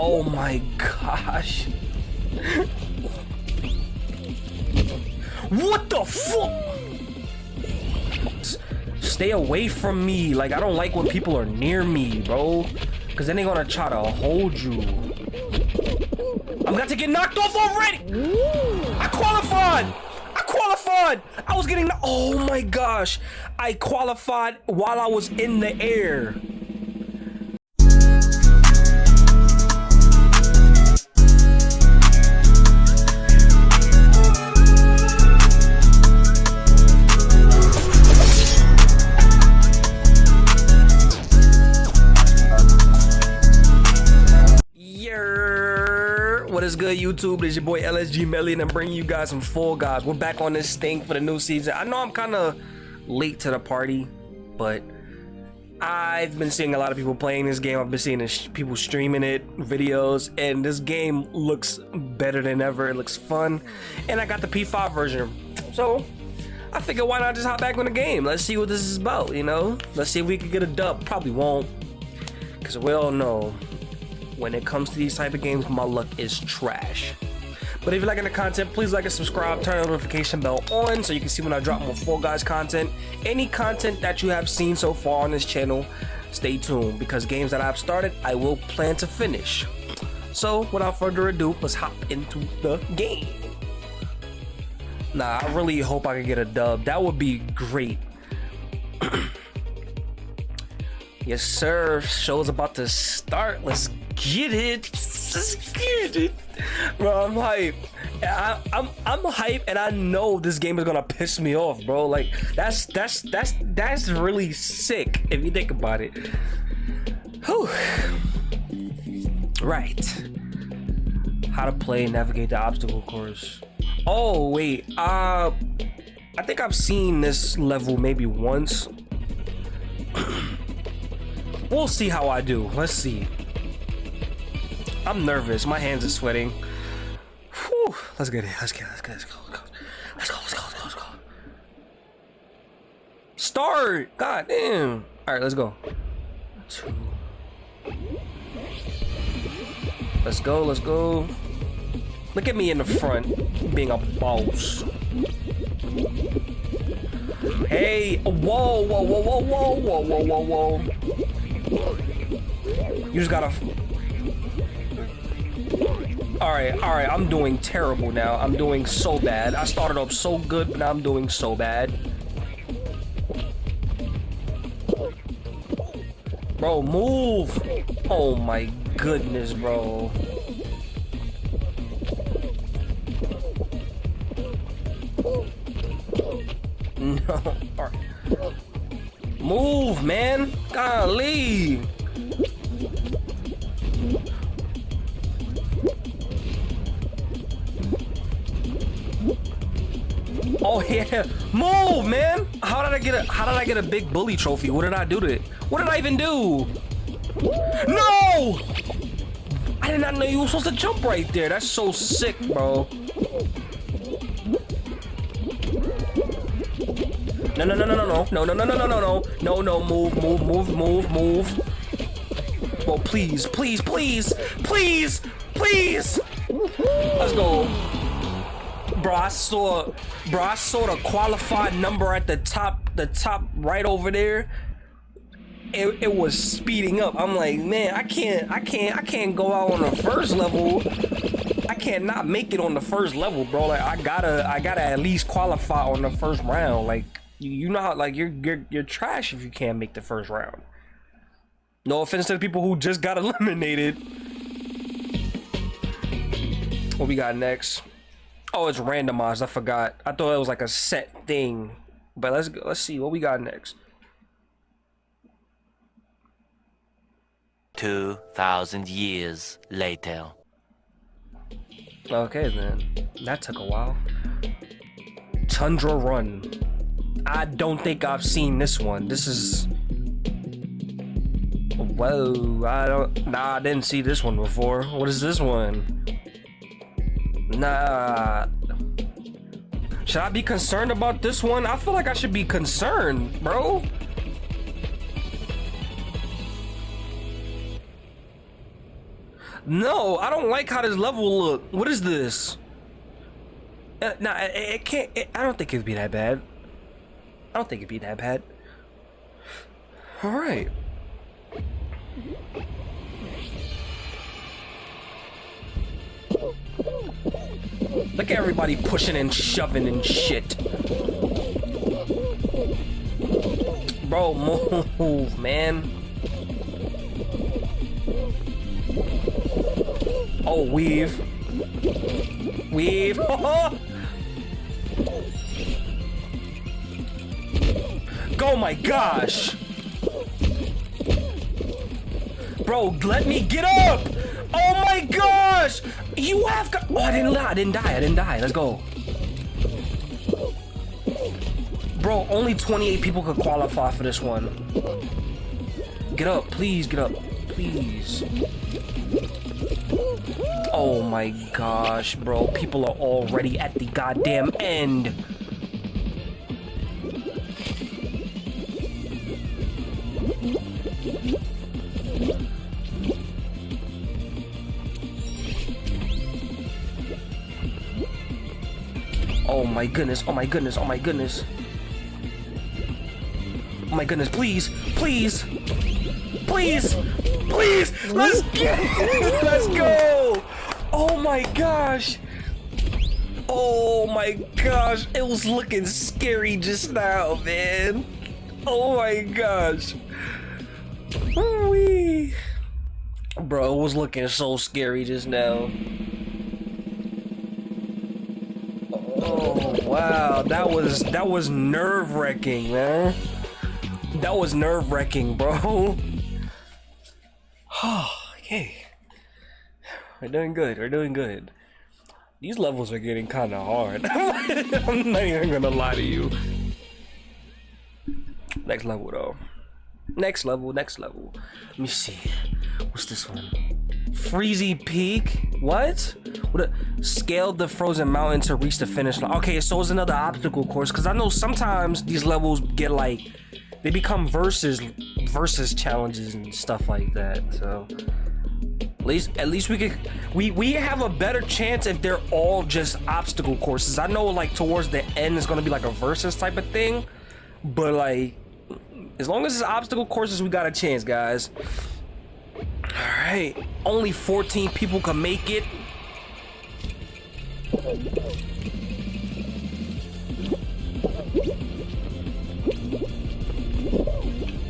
Oh my gosh. what the fuck? Stay away from me. Like, I don't like when people are near me, bro. Because then they're going to try to hold you. I'm about to get knocked off already. I qualified. I qualified. I was getting... Oh, my gosh. I qualified while I was in the air. Good, YouTube? It's your boy LSG Melly, and I'm bringing you guys some Fall Guys. We're back on this thing for the new season. I know I'm kind of late to the party, but I've been seeing a lot of people playing this game. I've been seeing people streaming it, videos, and this game looks better than ever. It looks fun, and I got the PS5 version, so I figured why not just hop back on the game? Let's see what this is about, you know? Let's see if we can get a dub. Probably won't, because we all know when it comes to these type of games, my luck is trash. But if you're liking the content, please like and subscribe, turn the notification bell on so you can see when I drop more Fall Guys content. Any content that you have seen so far on this channel, stay tuned because games that I've started, I will plan to finish. So without further ado, let's hop into the game. Nah, I really hope I can get a dub. That would be great. yes, sir. Show's about to start. Let's get it. Let's get it. Bro, I'm hype. I, am I'm I'm hype, and I know this game is gonna piss me off, bro. Like that's that's that's that's really sick if you think about it. Whew. Right. How to play navigate the obstacle course. Oh wait, uh, I think I've seen this level maybe once. we'll see how I do. Let's see. I'm nervous. My hands are sweating. Whew. Let's get it. Let's get it. Let's get it. Let's go. Let's go. Let's go. Let's go. Let's go. Start. God damn. All right. Let's go. Two. Let's go. Let's go. Look at me in the front, being a boss. Hey, whoa, whoa, whoa, whoa, whoa, whoa, whoa, whoa, whoa. You just gotta Alright, alright, I'm doing terrible now. I'm doing so bad. I started off so good, but now I'm doing so bad. Bro, move! Oh my goodness, bro. No. Move, man! Golly! Move, man! How did I get a How did I get a big bully trophy? What did I do to it? What did I even do? No! I did not know you were supposed to jump right there. That's so sick, bro. No, no, no, no, no, no, no, no, no, no, no, no, no, no, move, move, move, move, move. Bro, please, please, please, please, please. Let's go bro, I saw, bro, I saw the qualified number at the top, the top right over there. It, it was speeding up. I'm like, man, I can't, I can't, I can't go out on the first level. I can't not make it on the first level, bro. Like, I gotta, I gotta at least qualify on the first round. Like, you, you know how, like, you're, you're, you're trash if you can't make the first round. No offense to the people who just got eliminated. What we got next? Oh, it's randomized. I forgot. I thought it was like a set thing. But let's go. Let's see what we got next. Two thousand years later. Okay then. That took a while. Tundra Run. I don't think I've seen this one. This is. Whoa! I don't. Nah, I didn't see this one before. What is this one? Nah. Should I be concerned about this one? I feel like I should be concerned, bro. No, I don't like how this level look. What is this? Uh, nah, it, it can't. It, I don't think it'd be that bad. I don't think it'd be that bad. All right. Look at everybody pushing and shoving and shit. Bro, move, man. Oh, weave. Weave. oh my gosh. Bro, let me get up. Oh my gosh. You have got. Oh, I didn't die. I didn't die. I didn't die. Let's go. Bro, only 28 people could qualify for this one. Get up. Please get up. Please. Oh my gosh, bro. People are already at the goddamn end. My goodness, oh my goodness, oh my goodness. Oh my goodness, please, please, please, please, let's get it, let's go. Oh my gosh. Oh my gosh, it was looking scary just now, man. Oh my gosh. Wee. Bro, it was looking so scary just now. Wow, that was that was nerve wracking, man. That was nerve wracking, bro. okay, we're doing good. We're doing good. These levels are getting kind of hard. I'm not even gonna lie to you. Next level though. Next level. Next level. Let me see. What's this one? Freezy Peak. What? What? A, scaled the frozen mountain to reach the finish line. Okay, so it's another obstacle course. Cause I know sometimes these levels get like they become versus versus challenges and stuff like that. So at least at least we could we we have a better chance if they're all just obstacle courses. I know like towards the end it's gonna be like a versus type of thing, but like as long as it's obstacle courses, we got a chance, guys. Alright. Only 14 people can make it.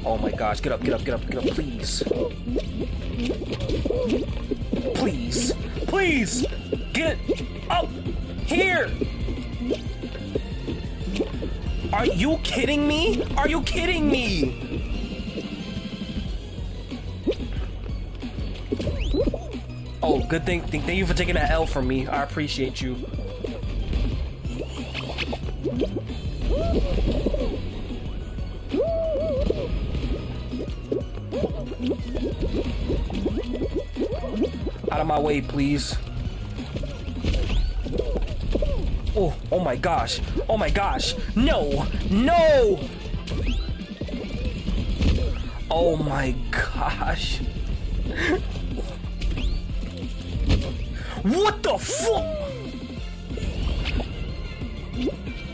Oh my gosh, get up, get up, get up, get up, please. Please. Please! Get up here! Are you kidding me? Are you kidding me? Good thing. Thank you for taking that L from me. I appreciate you. Out of my way, please. Oh, oh my gosh. Oh my gosh. No, no. Oh my gosh. What the fuck?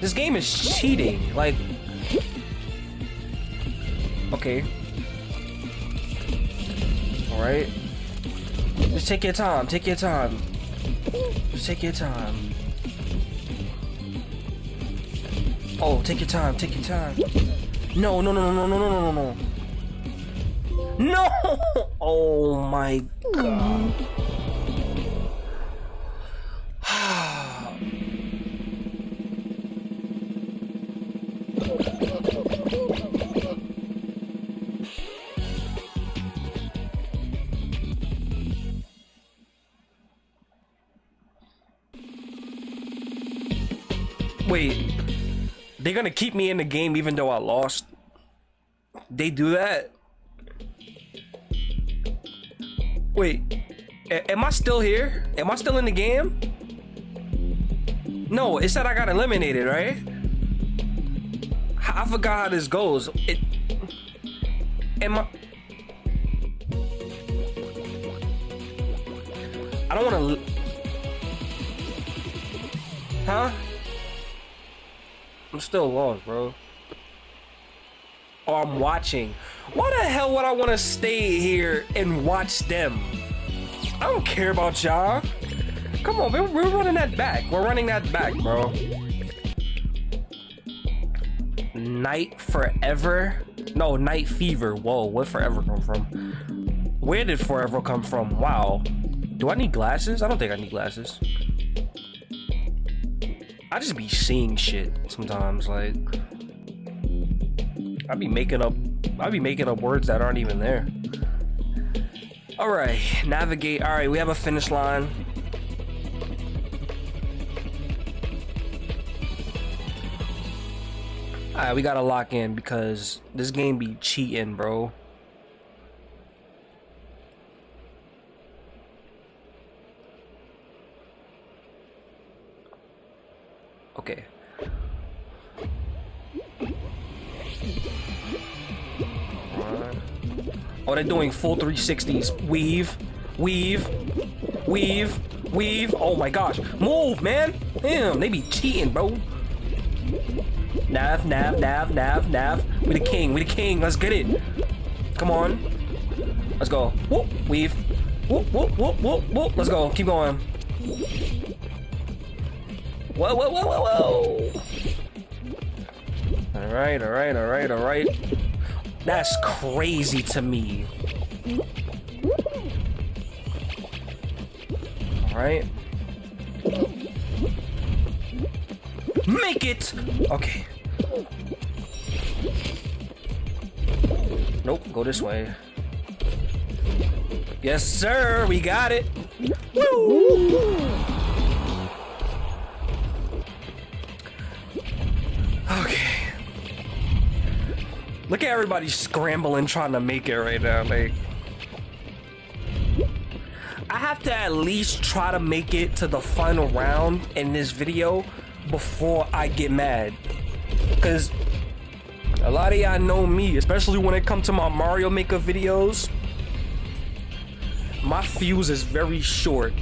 This game is cheating. Like, okay. All right. Just take your time. Take your time. Just take your time. Oh, take your time. Take your time. No, no, no, no, no, no, no, no, no. No! Oh my god. Wait, they're gonna keep me in the game even though I lost? They do that? Wait, am I still here? Am I still in the game? No, it said I got eliminated, right? I forgot how this goes. It. Am I? I don't want to. Huh? I'm still lost, bro. Oh, I'm watching. Why the hell would I want to stay here and watch them? I don't care about y'all. Come on, we're, we're running that back. We're running that back, bro. Night Forever? No, Knight Fever. Whoa, where Forever come from? Where did Forever come from? Wow. Do I need glasses? I don't think I need glasses. I just be seeing shit sometimes, like I be making up I be making up words that aren't even there. Alright, navigate. Alright, we have a finish line. Alright, we gotta lock in because this game be cheating, bro. Oh, they're doing full 360s. Weave, weave, weave, weave. Oh my gosh. Move, man. Damn, they be cheating, bro. Nav, nav, nav, nav, nav. We the king, we the king. Let's get it. Come on. Let's go. Whoop, weave. Whoop, whoop, whoop, whoop, whoop. Let's go. Keep going. Whoa, whoa, whoa, whoa, whoa. All right, all right, all right, all right. That's crazy to me. All right. Make it! Okay. Nope, go this way. Yes, sir, we got it. Woo! Look at everybody scrambling trying to make it right now. Like, I have to at least try to make it to the final round in this video before I get mad. Because a lot of y'all know me, especially when it comes to my Mario Maker videos. My fuse is very short.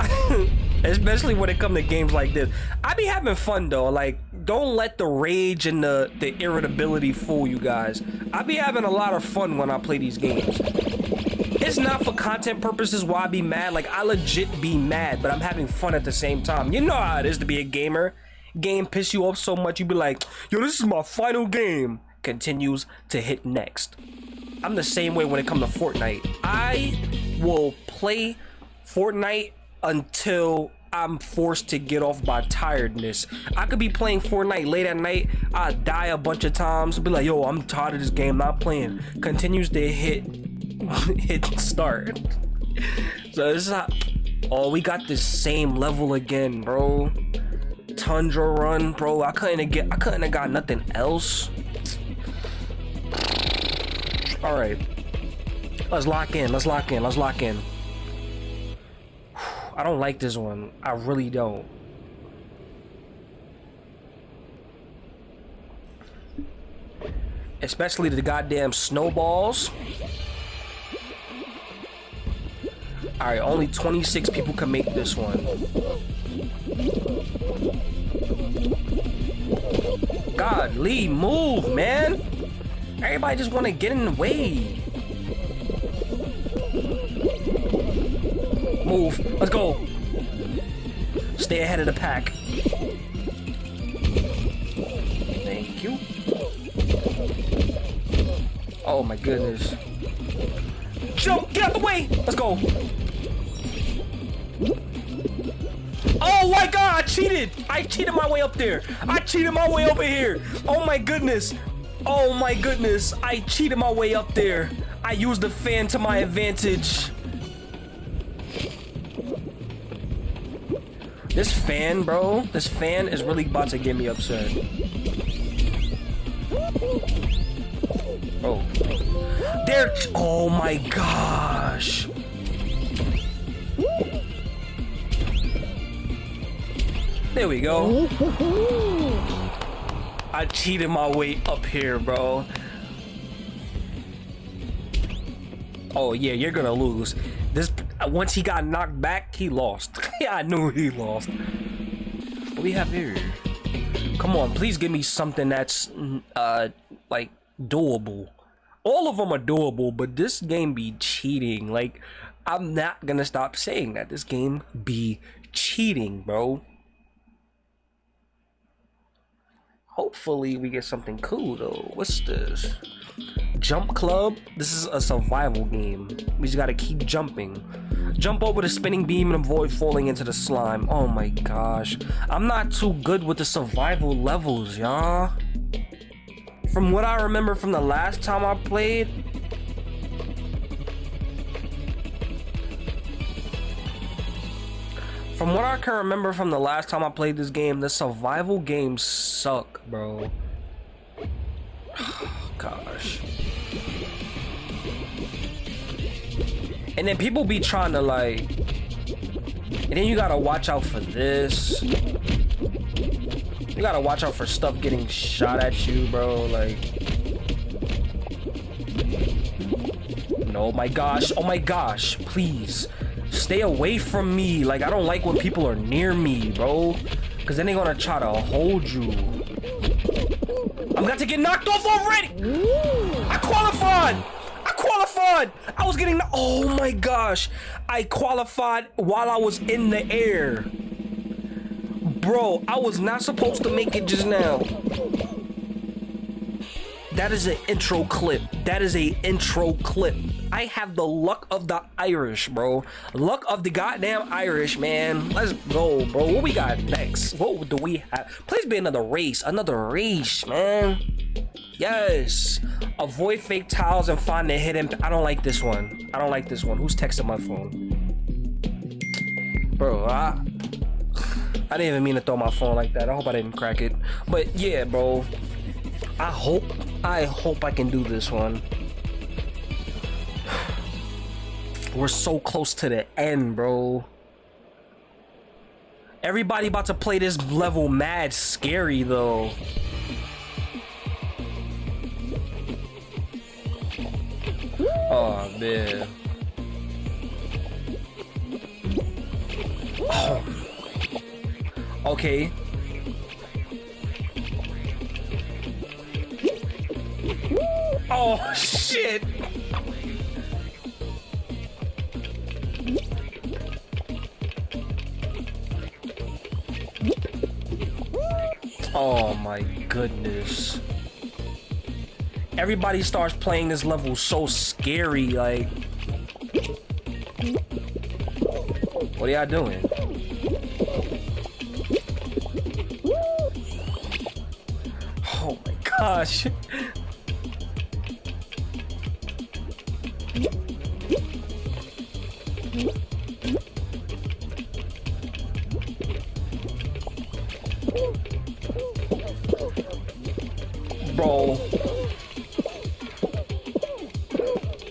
especially when it comes to games like this. I be having fun though. Like, don't let the rage and the, the irritability fool you guys. I be having a lot of fun when I play these games. It's not for content purposes why I be mad. Like, I legit be mad, but I'm having fun at the same time. You know how it is to be a gamer. Game piss you off so much, you be like, yo, this is my final game. Continues to hit next. I'm the same way when it comes to Fortnite. I will play Fortnite until I'm forced to get off by tiredness. I could be playing Fortnite late at night. I die a bunch of times. Be like, yo, I'm tired of this game. Not playing. Continues to hit, hit start. so this is how. Oh, we got the same level again, bro. Tundra run, bro. I couldn't get. I couldn't have got nothing else. All right. Let's lock in. Let's lock in. Let's lock in. I don't like this one. I really don't. Especially the goddamn snowballs. Alright, only 26 people can make this one. God, Lee, move, man! Everybody just want to get in the way. Move. Let's go. Stay ahead of the pack. Thank you. Oh my goodness. Jump! Get out the way! Let's go. Oh my god, I cheated! I cheated my way up there. I cheated my way over here. Oh my goodness. Oh my goodness. I cheated my way up there. I used the fan to my advantage. This fan, bro, this fan is really about to get me upset. Oh. There. Oh my gosh. There we go. I cheated my way up here, bro. Oh yeah, you're gonna lose. This once he got knocked back, he lost. yeah, I knew he lost. What we have here? Come on, please give me something that's uh like doable. All of them are doable, but this game be cheating. Like I'm not gonna stop saying that this game be cheating, bro. Hopefully we get something cool though. What's this? Jump Club. This is a survival game. We just gotta keep jumping. Jump over the spinning beam and avoid falling into the slime. Oh my gosh. I'm not too good with the survival levels, y'all. From what I remember from the last time I played, From what I can remember from the last time I played this game, the survival games suck, bro. Gosh. And then people be trying to like... And then you gotta watch out for this. You gotta watch out for stuff getting shot at you, bro. Like... No, my gosh. Oh my gosh. Please. Stay away from me. Like, I don't like when people are near me, bro. Because then they're to try to hold you. I'm about to get knocked off already. I qualified. I qualified. I was getting... Oh, my gosh. I qualified while I was in the air. Bro, I was not supposed to make it just now. That is an intro clip. That is a intro clip. I have the luck of the Irish, bro. Luck of the goddamn Irish, man. Let's go, bro. What we got next? What do we have? Please be another race. Another race, man. Yes. Avoid fake tiles and find the hidden... I don't like this one. I don't like this one. Who's texting my phone? Bro, I... I didn't even mean to throw my phone like that. I hope I didn't crack it. But yeah, bro. I hope, I hope I can do this one. We're so close to the end, bro. Everybody about to play this level mad scary, though. Oh, man. Oh. Okay. Oh, shit. Oh my goodness. Everybody starts playing this level so scary, like... What are y'all doing? Oh my gosh.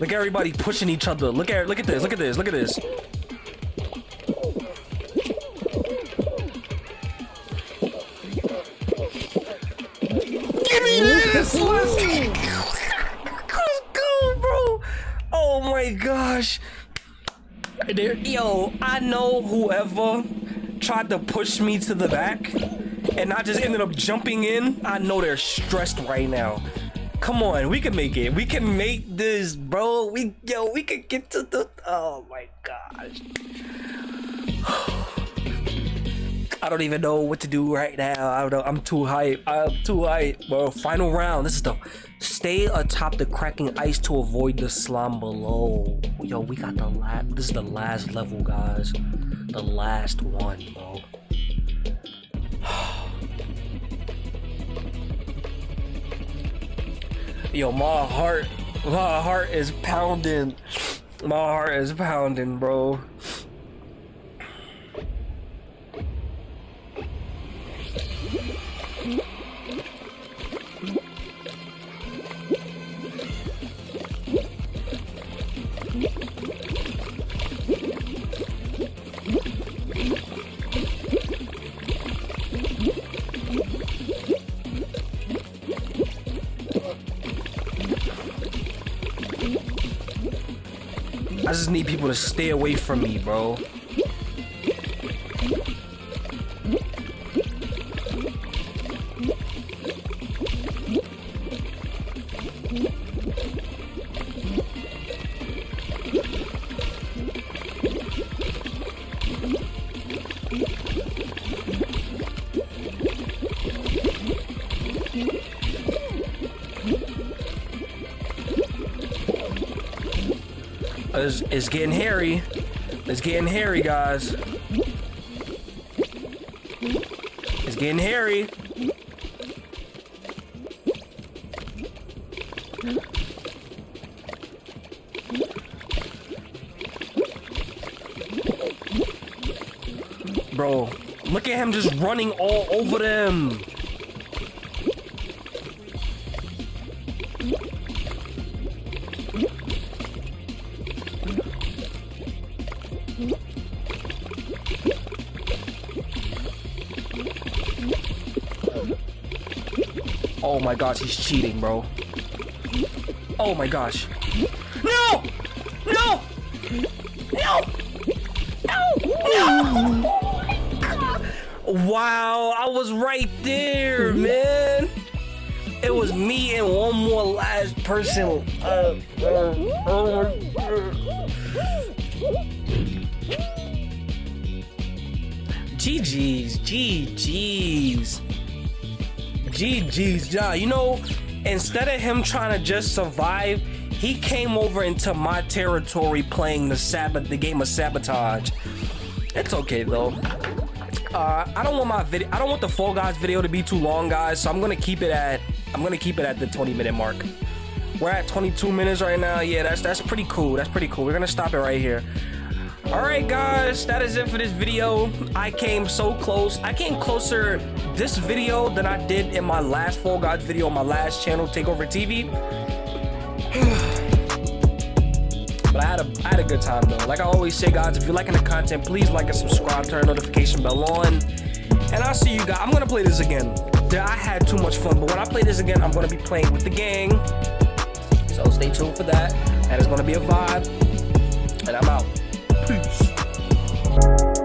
Look at everybody pushing each other. Look at look at this. Look at this. Look at this. Give me this. Let's go, bro. Oh my gosh. There, yo, I know whoever tried to push me to the back and I just ended up jumping in, I know they're stressed right now. Come on, we can make it. We can make this, bro. We yo, we can get to the oh my gosh. I don't even know what to do right now. I don't know. I'm too hype. I'm too hype, bro. Final round. This is the stay atop the cracking ice to avoid the slime below. Yo, we got the last. This is the last level, guys. The last one, bro. Yo, my heart, my heart is pounding. My heart is pounding, bro. Just need people to stay away from me, bro. It's, getting hairy. It's getting hairy, guys. It's getting hairy. Bro, look at him just running all over them. Oh my gosh, he's cheating, bro. Oh my gosh. No! No! No! No! No! Wow, I was right there, man. It was me and one more last person. GG's, GG's. GG's, yeah. You know, instead of him trying to just survive, he came over into my territory playing the Sabbath, the game of sabotage. It's okay though. Uh, I don't want my video. I don't want the Fall Guys video to be too long, guys. So I'm gonna keep it at. I'm gonna keep it at the 20 minute mark. We're at 22 minutes right now. Yeah, that's that's pretty cool. That's pretty cool. We're gonna stop it right here. All right, guys, that is it for this video. I came so close. I came closer this video than I did in my last Fall Guys video on my last channel, Takeover TV. but I had a I had a good time though. Like I always say, guys, if you're liking the content, please like and subscribe, turn notification bell on. And I'll see you guys. I'm gonna play this again. I had too much fun, but when I play this again, I'm gonna be playing with the gang. So stay tuned for that. That is gonna be a vibe. And I'm out. Peace.